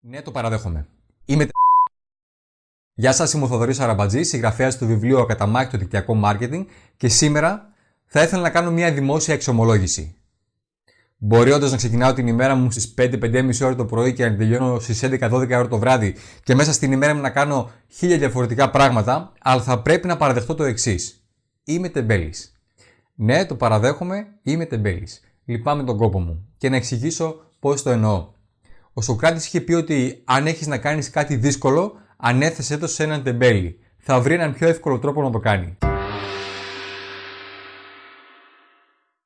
Ναι, το παραδέχομαι. Είμαι Γεια σας, είμαι ο Θοδωρής Αραμπατζής, συγγραφέας του βιβλίου «Ακαταμάχητο δικτυακό μάρκετινγκ» και σήμερα θα ήθελα να κάνω μια δημόσια εξομολόγηση. Μπορεί όντως να ξεκινάω την ημέρα μου στις 5-5.30 ώρα το πρωί και να τελειώνω στις 11-12 ώρα το βράδυ και μέσα στην ημέρα μου να κάνω χίλια διαφορετικά πράγματα, αλλά θα πρέπει να παραδεχτώ το εξής. Είμαι τεμπέλης. Ναι, το παραδέχομαι, είμαι τεμπέλης. Λυπάμαι τον κόπο μου. Και να εξηγήσω πώς το εννοώ. Ο Σοκράτης είχε πει ότι αν έχεις να κάνεις κάτι δύσκολο, ανέθεσέ το σε έναν τεμπέλη. Θα βρει έναν πιο εύκολο τρόπο να το κάνει.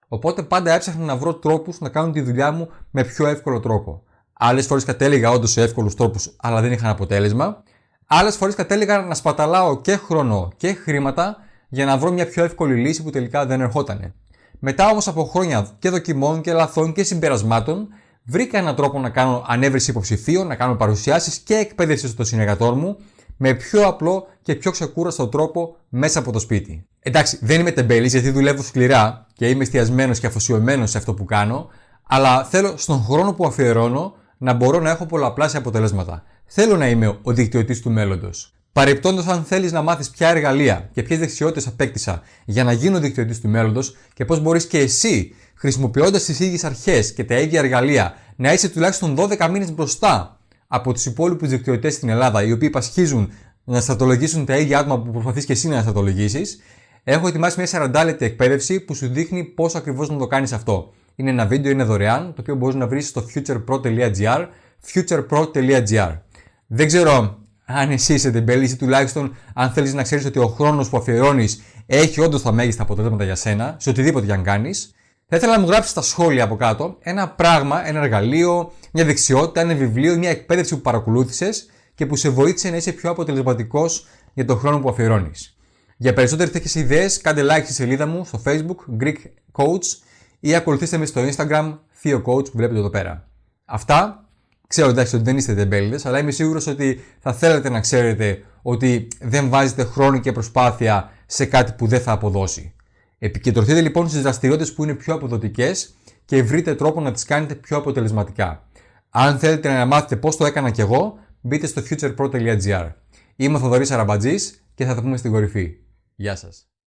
Οπότε πάντα έψαχνα να βρω τρόπους να κάνω τη δουλειά μου με πιο εύκολο τρόπο. Άλλες φορές κατέληγα όντως σε εύκολους τρόπους, αλλά δεν είχαν αποτέλεσμα. Άλλες φορές κατέληγα να σπαταλάω και χρόνο και χρήματα για να βρω μια πιο εύκολη λύση που τελικά δεν ερχότανε. Μετά όμως από χρόνια και δοκιμών και λαθών και συμπερασμάτων, βρήκα έναν τρόπο να κάνω ανέβρεση υποψηφίων, να κάνω παρουσιάσεις και εκπαίδευση στο συνεργατό μου με πιο απλό και πιο ξεκούραστο τρόπο μέσα από το σπίτι. Εντάξει, δεν είμαι τεμπέλης γιατί δουλεύω σκληρά και είμαι εστιασμένος και αφοσιωμένος σε αυτό που κάνω, αλλά θέλω στον χρόνο που αφιερώνω να μπορώ να έχω πολλαπλάσια αποτελέσματα. Θέλω να είμαι ο δικτυωτής του μέλλοντος. Παρεπτόντως, αν θέλεις να μάθεις ποια εργαλεία και ποιες δεξιότητες απέκτησα για να γίνω δικτυωτής του μέλλοντος και πώς μπορείς και εσύ χρησιμοποιώντας τις ίδιες αρχές και τα ίδια εργαλεία, να είσαι τουλάχιστον 12 μήνες μπροστά από τους υπόλοιπους δικτυωτές στην Ελλάδα, οι οποίοι πασχίζουν να στρατολογήσουν τα ίδια άτομα που προσπαθείς και εσύ να στρατολογήσεις, έχω ετοιμάσει μια 40 λεπτή εκπαίδευση που σου δείχνει πώς ακριβώς να το κάνεις αυτό. Είναι ένα βίντεο, είναι δωρεάν, το οποίο μπορείς να βρεις στο futurepro.gr, futurepro.gr. Δεν ξέρω αν εσύ είσαι τεμπέλη ή τουλάχιστον αν θέλεις να ξέρεις ότι ο χρόνος που αφιερώνεις έχει όντως τα μέγιστα αποτελέσματα για σένα, σε οτιδήποτε για αν κάνεις. Θα ήθελα να μου γράψεις στα σχόλια από κάτω ένα πράγμα, ένα εργαλείο, μια δεξιότητα, ένα βιβλίο, μια εκπαίδευση που παρακολούθησες και που σε βοήθησε να είσαι πιο αποτελεσματικός για τον χρόνο που αφιερώνεις. Για περισσότερες τέτοιες ιδέες, κάντε like στη σελίδα μου στο Facebook Greek Coach ή ακολουθήστε με στο Instagram Theo Coach που βλέπετε εδώ πέρα. Αυτά. Ξέρω εντάξει ότι δεν είστε τεμπέληδες, αλλά είμαι σίγουρος ότι θα θέλετε να ξέρετε ότι δεν βάζετε χρόνο και προσπάθεια σε κάτι που δεν θα αποδώσει. Επικεντρωθείτε λοιπόν στις δραστηριότητες που είναι πιο αποδοτικές και βρείτε τρόπο να τις κάνετε πιο αποτελεσματικά. Αν θέλετε να μάθετε πώς το έκανα κι εγώ, μπείτε στο futurepro.gr. Είμαι ο Θοδωρής Αραμπατζής και θα τα πούμε στην κορυφή. Γεια σας.